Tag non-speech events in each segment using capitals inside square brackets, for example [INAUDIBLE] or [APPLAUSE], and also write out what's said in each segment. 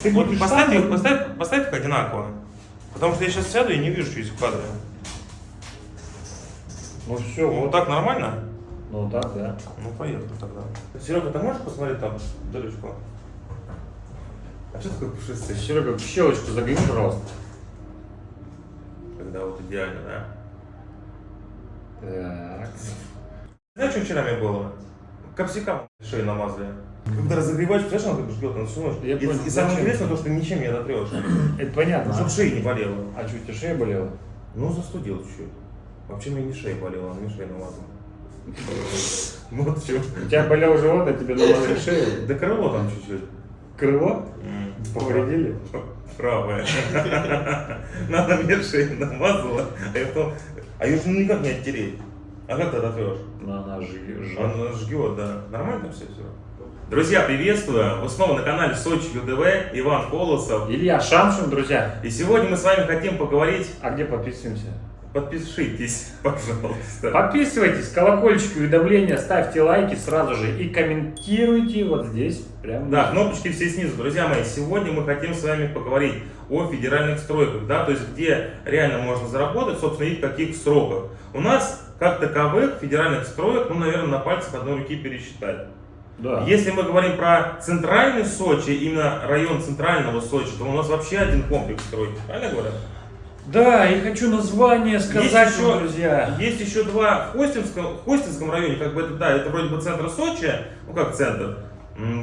Ты Вот поставь, их, поставь, поставь их одинаково. Потому что я сейчас сяду и не вижу, что есть в кадре. Ну все, Ну вот. так нормально? Ну так, да. Ну поехали тогда. Серега, ты можешь посмотреть там далечко? А что такое пушистый? Серега, в щелочку загляни, пожалуйста. Когда вот идеально, да? Так. Знаешь, что вчера мне было? Капсикам шею намазали. Когда разогреваешь, представляешь, она как жгет, она всю ночь. Я и, понял. и самое интересное, то, что ничем не ототрешь. [CLEARS THROAT] Это понятно. Чтобы шея не болела. А что, у тебя шея болела? Ну, застудил чуть-чуть. Вообще мне не шея болела, она мне шею намазала. [LAUGHS] Вот что. У тебя болел живот, а тебе намазали [LAUGHS] шею? Да крыло там чуть-чуть. Крыло? Повредили? [LAUGHS] Правая. Надо мне шею намазала, а я потом... А ее же никак не оттереть. А как ты ототрешь? Ну, она жжет. Она жгет, да. Нормально все все. Друзья, приветствую! Вы снова на канале Сочи ЮДВ, Иван Колосов. Илья Шамшин, друзья. И сегодня мы с вами хотим поговорить. А где подписываемся? Подпишитесь, [LAUGHS] пожалуйста. Подписывайтесь, колокольчик, уведомления, ставьте лайки сразу же и комментируйте вот здесь. Прям Да, кнопочки все снизу. Друзья мои, сегодня мы хотим с вами поговорить о федеральных стройках, да, то есть где реально можно заработать, собственно, и в каких сроках. У нас, как таковых, федеральных строек, ну, наверное, на пальцах одной руки пересчитать. Да. Если мы говорим про центральный Сочи, именно район центрального Сочи, то у нас вообще один комплекс стройки, правильно говорю? Да, и хочу название сказать Есть еще- друзья. Есть еще два в Хостинском, в Хостинском районе, как бы это, да, это вроде бы центр Сочи, ну как центр,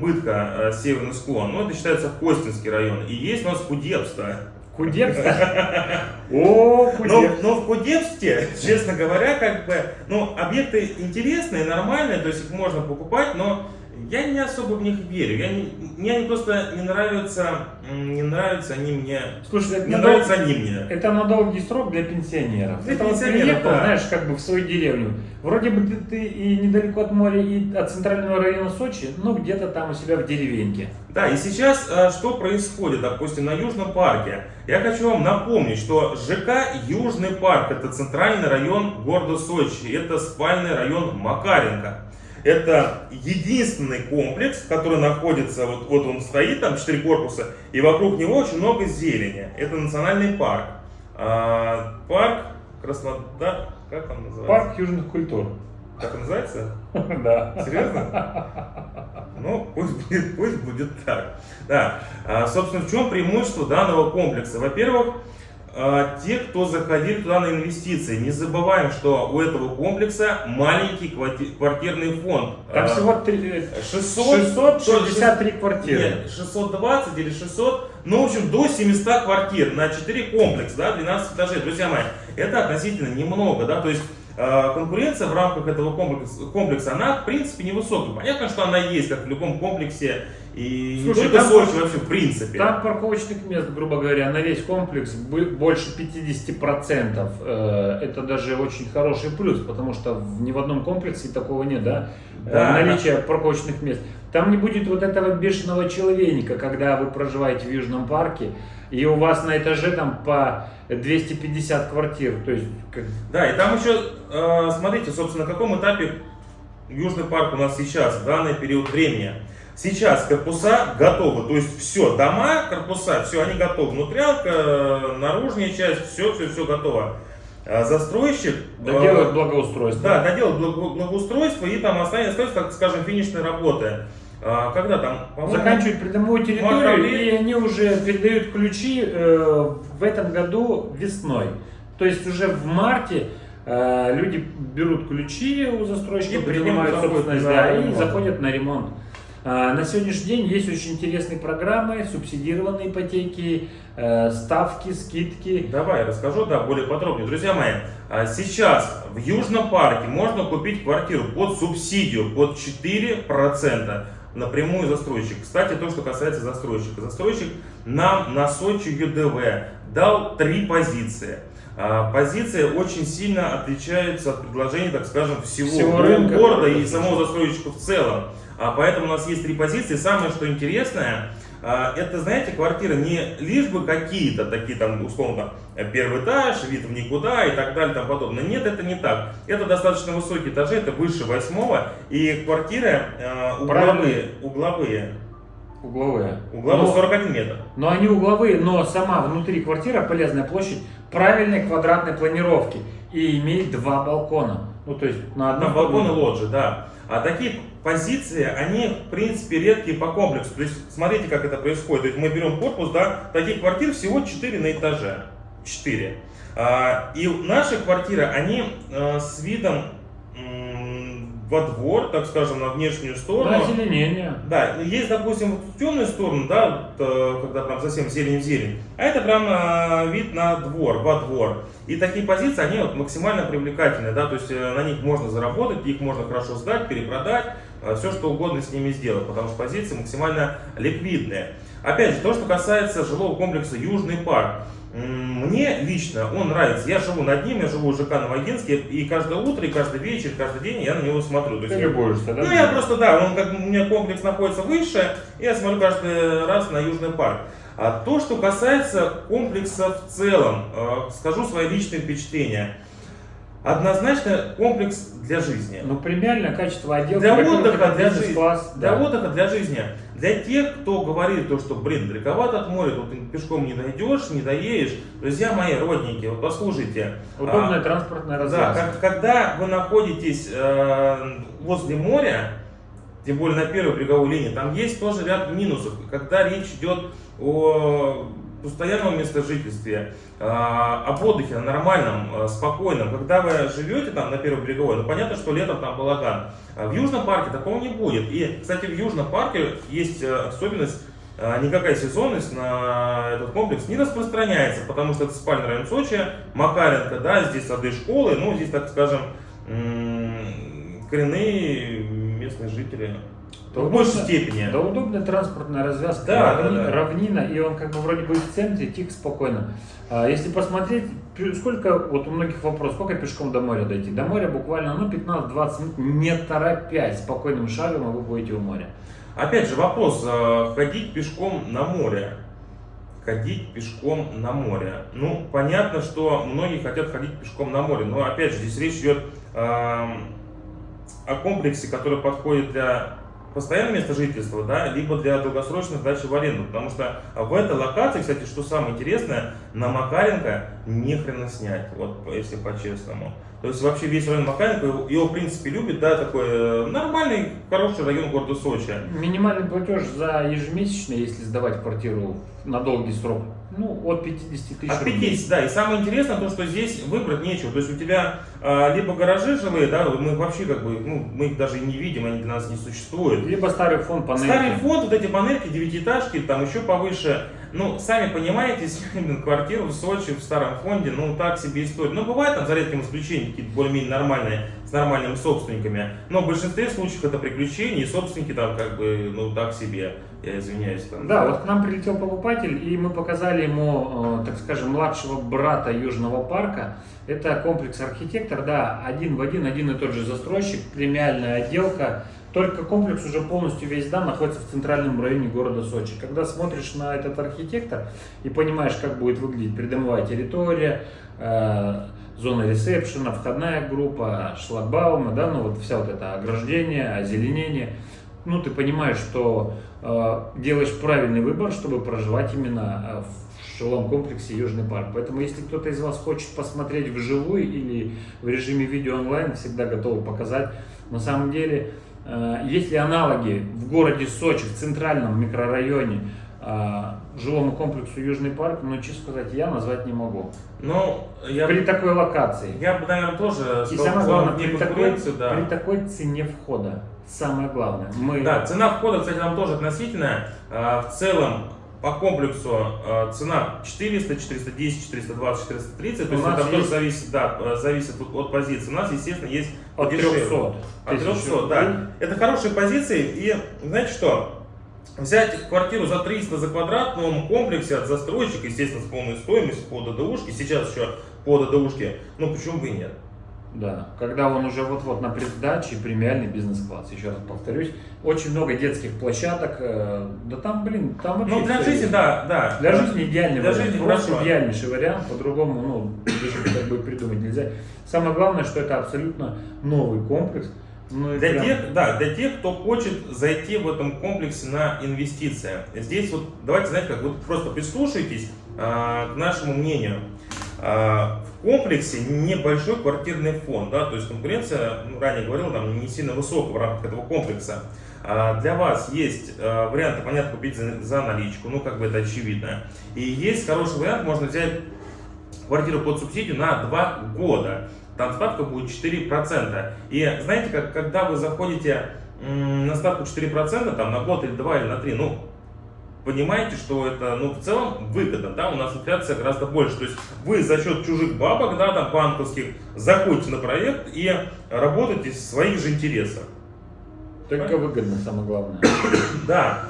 Бытка, э, северный склон, но это считается Хостинский район. И есть у нас Кудепство. Кудепста? [LAUGHS] О, Но, Кудепста. но в Кудепсте, честно говоря, как бы, ну, объекты интересные, нормальные, то есть их можно покупать, но я не особо в них верю. Я не, мне они просто не нравятся, не нравятся они мне, Слушай, это не на, нравятся они мне. это на долгий срок для пенсионеров. Для это вот пенсионеров, приехал, да. знаешь, как бы в свою деревню. Вроде бы ты, ты и недалеко от моря, и от центрального района Сочи, но где-то там у себя в деревеньке. Да, и сейчас э, что происходит, допустим, на Южном парке? Я хочу вам напомнить, что ЖК Южный парк это центральный район города Сочи, это спальный район Макаренко. Это единственный комплекс, который находится, вот, вот он стоит, там четыре корпуса, и вокруг него очень много зелени. Это национальный парк. А, парк Краснодар, как он называется? Парк южных культур. Как он называется? [LAUGHS] Да. Серьезно? Ну, пусть будет, пусть будет так. Да. А, собственно, в чем преимущество данного комплекса? Во-первых, те, кто заходили туда на инвестиции, не забываем, что у этого комплекса маленький кварти- квартирный фонд. Там А, всего три- 600, 663 квартиры. Нет, 620 или 600, ну, в общем, до 700 квартир на 4 комплекса, да, 12 этажей. Друзья мои, это относительно немного, да, то есть э, конкуренция в рамках этого комплекса, комплекса, она, в принципе, невысокая. Понятно, что она есть, как в любом комплексе, и Слушай, не только там- Сочи, вообще, в принципе. Там парковочных мест, грубо говоря, на весь комплекс больше 50%. Э, Это даже очень хороший плюс, потому что ни в одном комплексе такого нет, да? Э, Да, Наличие парковочных мест. Там не будет вот этого бешеного человека, когда вы проживаете в Южном парке, и у вас на этаже там по 250 квартир. То есть, как- Да, и там еще, э, смотрите, собственно, на каком этапе Южный парк у нас сейчас, в данный период времени. Сейчас корпуса готовы, то есть все, дома, корпуса, все, они готовы. Внутрянка, э, наружная часть, все, все, все готово. А застройщик... э, доделают благоустройство. Да, благо- благоустройство и там останется, остается, так скажем, финишные работы. Когда там, заканчивают придомовую территорию, и они уже передают ключи э, в этом году весной. То есть уже в марте э, люди берут ключи у застройщика, И принимают собственность, да, и заходят на ремонт. А, На сегодняшний день есть очень интересные программы, субсидированные ипотеки, э, ставки, скидки. Давай, расскажу, да, более подробнее. Друзья мои, а, сейчас в Южном парке можно купить квартиру под субсидию, под 4% напрямую застройщик. Кстати, то, что касается застройщика. Застройщик нам на Сочи ЮДВ дал три позиции. А, Позиции очень сильно отличаются от предложений, так скажем, всего, Всего го- рынка. города и самого застройщика в целом. А, Поэтому у нас есть три позиции. Самое, что интересное, а, это, знаете, квартиры не лишь бы какие-то такие там, условно, первый этаж, вид в никуда и так далее и тому подобное. Нет, это не так. Это достаточно высокие этажи, это выше восьмого, и квартиры а, угловые, угловые. Угловые. Угловые Но- 41 метр. Но они угловые, но сама внутри квартира, полезная площадь, правильной квадратной планировки и имеет два балкона. Ну, то есть на На одном балконе лоджии, да. А такие позиции, они, в принципе, редкие по комплексу. То есть, смотрите, как это происходит. То есть, мы берем корпус, да, таких квартир всего 4 на этаже. 4. А, и наши квартиры, они э, с видом во двор, так скажем, на внешнюю сторону. Да, озеленение. Да, есть, допустим, вот темную сторону, да, вот, э, когда прям совсем зелень в зелень, а это прям э, вид на двор, во двор. И такие позиции, они вот максимально привлекательны, да, то есть э, на них можно заработать, их можно хорошо сдать, перепродать, все что угодно с ними сделать, потому что позиции максимально ликвидные. Опять же, то, что касается жилого комплекса Южный парк. Мне лично он нравится. Я живу над ним, я живу в ЖК Новогинске, и каждое утро, и каждый вечер, каждый день я на него смотрю. То есть Ты я- любуешься, да? ну, я просто, да, он как у меня комплекс находится выше, и я смотрю каждый раз на Южный парк. А то, что касается комплекса в целом, э, скажу свои личные впечатления. Однозначно комплекс для жизни. Ну, премиальное качество отделки. Для отдыха, для жизни. бизнес-класс, Для да. отдыха, для жизни. Для тех, кто говорит, то, что, блин, далековато от моря, тут пешком не дойдешь, не доедешь. Друзья мои, родненькие, вот послушайте. Удобная а, транспортная Да, развязка. как- когда вы находитесь э, возле моря, тем более на первой береговой линии, там есть тоже ряд минусов. Когда речь идет о постоянном местожительстве, э, об отдыхе нормальном, э, спокойном. Когда вы живете там на первой береговой, ну понятно, что летом там балаган. А в Южном парке такого не будет. И, кстати, в Южном парке есть э, особенность, никакая сезонность на этот комплекс не распространяется, потому что это спальный район Сочи, Макаренко, да, здесь сады школы, ну, здесь, так скажем, коренные местные жители. Да в большей степени. Да, удобная транспортная развязка, Да, да, равни- да. равнина, и он как бы вроде бы в центре, тихо, спокойно. А если посмотреть, сколько, вот у многих вопрос, сколько пешком до моря дойти? До моря буквально, ну, 15-20 минут, не торопясь, спокойным шагом, и вы будете у моря. Опять же вопрос, э, ходить пешком на море. Ходить пешком на море. Ну, понятно, что многие хотят ходить пешком на море, но опять же, здесь речь идет эм, о комплексе, который подходит для постоянного места жительства, да, либо для долгосрочной сдачи в аренду. Потому что в этой локации, кстати, что самое интересное, на Макаренко не хрена снять, вот если по-честному. То есть вообще весь район Макаренко, его, его, в принципе любит, да, такой э, нормальный, хороший район города Сочи. Минимальный платеж за ежемесячно, если сдавать квартиру на долгий срок, ну, от 50 тысяч От рублей. 50, да. И самое интересное то, что здесь выбрать нечего. То есть у тебя а, либо гаражи жилые, да, мы вообще как бы, ну, мы их даже и не видим, они для нас не существуют. Либо старый фонд панельки. Старый фонд, вот эти панельки, девятиэтажки, там еще повыше. Ну, сами понимаете, [LAUGHS] квартиру в Сочи, в старом фонде, ну, так себе история. Ну, бывает там, за редким исключением, какие-то более-менее нормальные, с нормальными собственниками. Но в большинстве случаев это приключения, и собственники там как бы, ну, так себе. Я извиняюсь. Там, Да, вот к нам прилетел покупатель, и мы показали ему, э, так скажем, младшего брата Южного парка. Это комплекс архитектор, да, один в один, один и тот же застройщик, премиальная отделка. Только комплекс уже полностью весь дан находится в центральном районе города Сочи. Когда смотришь на этот архитектор и понимаешь, как будет выглядеть придомовая территория, э, зона ресепшена, входная группа, шлагбаумы, да, ну вот вся вот это ограждение, озеленение, ну ты понимаешь, что э, делаешь правильный выбор, чтобы проживать именно э, в жилом комплексе Южный парк. Поэтому, если кто-то из вас хочет посмотреть вживую или в режиме видео онлайн, всегда готовы показать. На самом деле, э, есть ли аналоги в городе Сочи, в центральном микрорайоне, жилому комплексу Южный парк, но, честно сказать, я назвать не могу. Ну, я, При такой локации. я бы, наверное, тоже И самое главное, при такой, конкуренции, да. при такой цене входа. Самое главное. Мы Да, цена входа, кстати, там тоже относительная. А, В целом, по комплексу а, цена 400, 410, 420, 430. То У есть это тоже есть- зависит, да, зависит от, от позиции. У нас, естественно, есть от подешевле. 300. От тысяч 300, рублей. да. Это хорошие позиции. И знаете что? Взять квартиру за 300 за квадрат в новом комплексе от застройщика, естественно, с полной стоимостью по ДДУшке, сейчас еще по ДДУшке, ну почему бы и нет? Да, когда он уже вот-вот на преддаче, премиальный бизнес-класс, еще раз повторюсь. Очень много детских площадок, э, да там, блин, там вообще Ну, для жизни, есть. да, да. Для жизни идеальный Для вариант, жизни просто хорошо. идеальнейший вариант, по-другому, ну, даже [CLEARS THROAT] как бы придумать нельзя. Самое главное, что это абсолютно новый комплекс, Ну, Для прям- тех, да, для тех, кто хочет зайти в этом комплексе на инвестиции. Здесь вот, давайте, знаете, как вот просто прислушайтесь а, к нашему мнению. А, в комплексе небольшой квартирный фонд, да, то есть конкуренция, ну, ранее говорил, там не сильно высокая в рамках этого комплекса. А, для вас есть а, варианты, понятно, купить за, за наличку, ну, как бы это очевидно. И есть хороший вариант, можно взять квартиру под субсидию на 2 года. Там ставка будет 4%. И знаете, как, когда вы заходите на ставку 4%, там на год или 2 или на 3, ну, понимаете, что это, ну, в целом выгодно, да, у нас инфляция гораздо больше. То есть вы за счет чужих бабок, да, там, банковских, заходите на проект и работаете в своих же интересах. Только выгодно, самое главное. Да.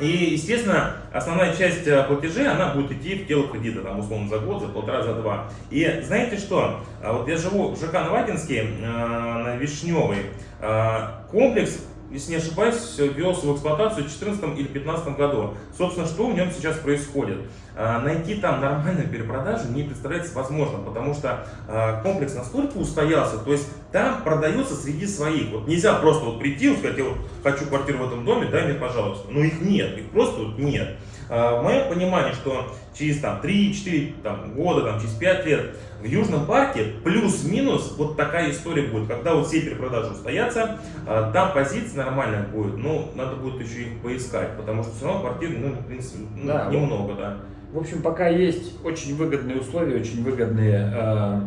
И, естественно, основная часть э, платежей, она будет идти в тело кредита, там, условно, за год, за полтора, за два. И знаете что? А Вот я живу в ЖК Новатинске, э, на Вишневой. Э, Комплекс, если не ошибаюсь, ввелся в эксплуатацию в 2014 или 2015 году. Собственно, что в нем сейчас происходит? Э, Найти там нормальную перепродажу не представляется возможным, потому что э, комплекс настолько устоялся, то есть там продается среди своих. Вот нельзя просто вот прийти и сказать, я вот хочу квартиру в этом доме, дай мне, пожалуйста. Но их нет, их просто вот нет. В моем понимании, что через там, 3-4 там, года, там, через 5 лет в Южном парке плюс-минус вот такая история будет. Когда вот все перепродажи устоятся, там позиция нормальная будет. Ну, надо будет еще их поискать, потому что все равно квартир, ну, в принципе, ну, Да, немного, да. В общем, пока есть очень выгодные условия, очень выгодные э,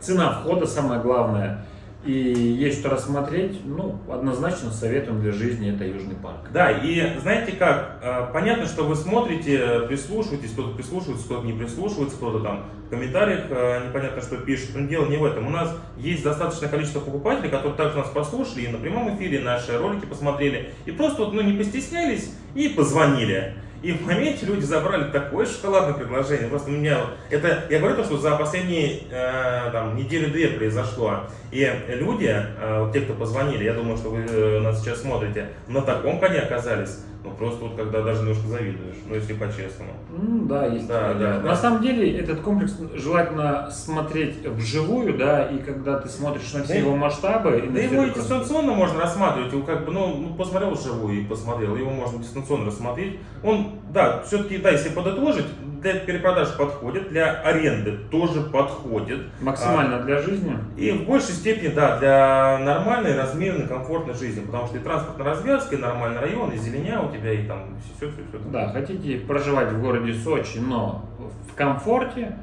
цена входа, самое главное, и есть что рассмотреть, ну, однозначно советуем для жизни это Южный парк. Да, и знаете как, э, понятно, что вы смотрите, прислушиваетесь, кто-то прислушивается, кто-то не прислушивается, кто-то там в комментариях э, непонятно что пишет, но дело не в этом. У нас есть достаточное количество покупателей, которые также нас послушали и на прямом эфире наши ролики посмотрели, и просто вот, ну, не постеснялись и позвонили. И в моменте люди забрали такое шоколадное предложение. Просто у меня это я говорю то, что за последние э, там неделю-две произошло. И люди, э, те, кто позвонили, я думаю, что вы э, нас сейчас смотрите, на таком коне оказались. Ну просто вот когда даже немножко завидуешь, ну если по-честному. Ну, да, есть Да, да, да. На самом деле этот комплекс желательно смотреть вживую, да, и когда ты смотришь на все Да его масштабы. и Да его и дистанционно можно рассматривать, его как бы, ну, ну, посмотрел вживую и посмотрел, его можно дистанционно рассмотреть. Он, да, все-таки, да, если подытожить, для перепродаж подходит, для аренды тоже подходит. Максимально для жизни. И в большей степени, да, для нормальной, размеренной, комфортной жизни. Потому что и транспортная развязка, и нормальный район, и зеленя у тебя, и там все, все, все. Да, хотите проживать в городе Сочи, но в комфорте,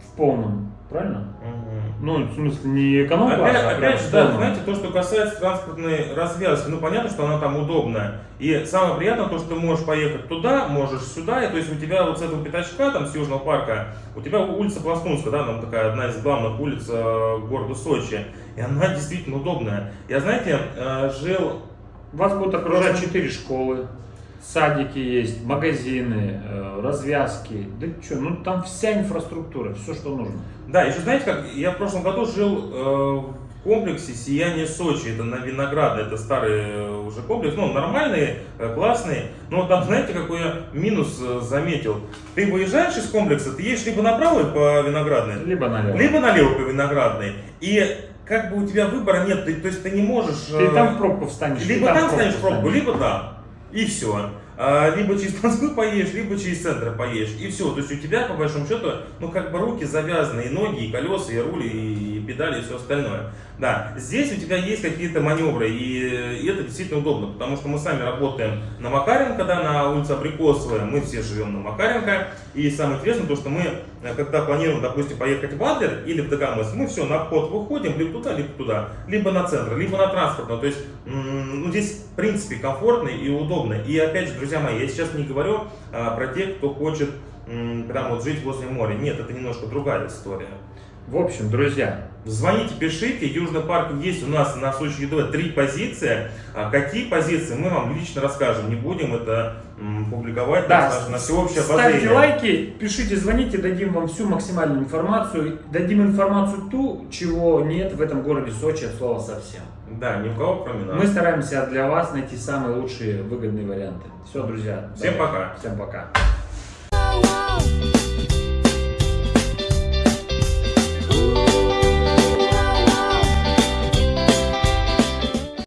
в полном, правильно? Ну, в смысле, не эконом-класс, Опять, а опять же, да, знаете, то, что касается транспортной развязки, ну понятно, что она там удобная. И самое приятное то, что ты можешь поехать туда, можешь сюда, и то есть у тебя вот с этого пятачка, там с Южного парка, у тебя улица Пластунская, да, там такая одна из главных улиц э, города Сочи, и она действительно удобная. Я, знаете, э, жил Вас будут окружать четыре школы, садики есть, магазины, э, развязки. Да что, ну там вся инфраструктура, все, что нужно. Да, еще знаете как, я в прошлом году жил э, в комплексе «Сияние Сочи», это на Виноградной, это старый э, уже комплекс, ну, нормальный, э, классный, но там, [LAUGHS] знаете, какой я минус заметил? Ты выезжаешь из комплекса, ты едешь либо направо по Виноградной, Либо налево. либо налево по Виноградной, и как бы у тебя выбора нет, ты, то есть ты не можешь... Ты там в пробку встанешь. либо там в пробку станешь в пробку, встанешь. либо там. И все. либо через Москву поедешь, либо через центр поедешь. И все. То есть у тебя, по большому счету, ну как бы руки завязаны, и ноги, и колеса, и руль, и педали, и все остальное. Да, здесь у тебя есть какие-то маневры, и, это действительно удобно, потому что мы сами работаем на Макаренко, да, на улице Абрикосовая, мы все живем на Макаренко, и самое интересное то, что мы, э, когда планируем, допустим, поехать в Адлер или в Дагомыс, мы все, на вход выходим, либо туда, либо туда, либо на центр, либо на транспортную, то есть, ну, здесь, в принципе, комфортно и удобно, и опять же, друзья мои, я сейчас не говорю а, про тех, кто хочет прям вот жить возле моря, нет, это немножко другая история. В общем, друзья, Звоните, пишите. Южный парк есть у нас на Сочи ЕДВ три позиции. А какие позиции мы вам лично расскажем. Не будем это м, публиковать Да, на, на всеобщее ставьте обозрение. лайки, пишите, звоните, дадим вам всю максимальную информацию. Дадим информацию ту, чего нет в этом городе Сочи от слова совсем. Да, ни у кого кроме нас. Мы стараемся для вас найти самые лучшие выгодные варианты. Все, друзья. Всем давайте. пока. Всем пока.